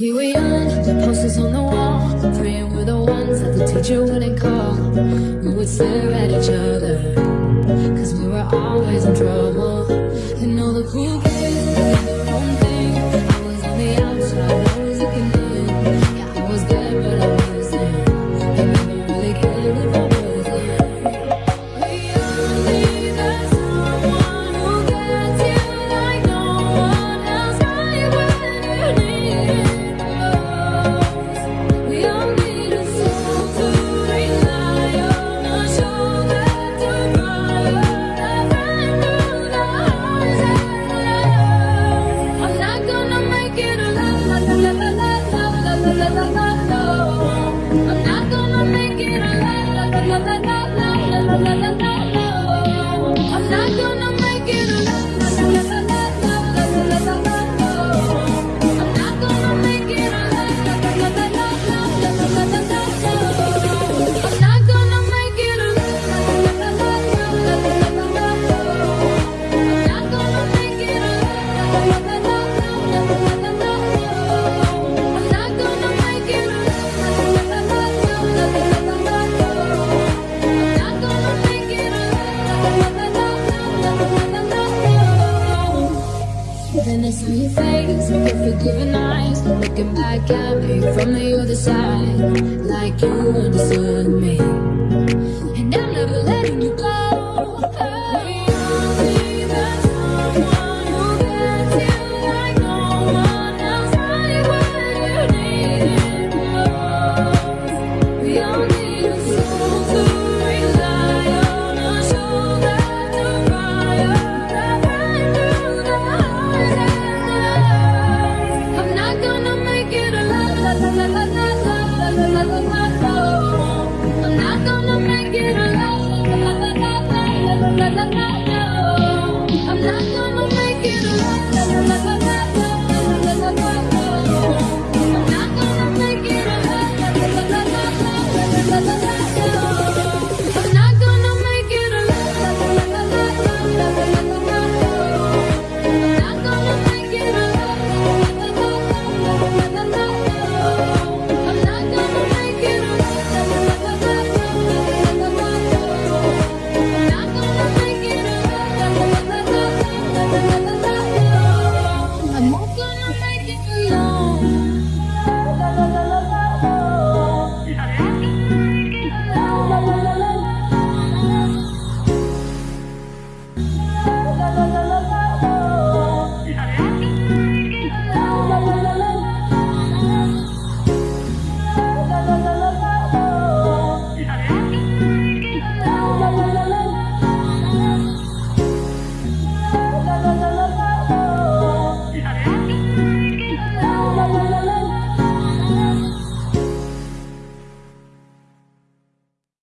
Here we are, the posters on the wall. Praying we're the ones that the teacher wouldn't call. We would stare at each other Cause we were always in trouble. And all the cool your face with forgiving eyes Looking back at me from the other side. Like you understood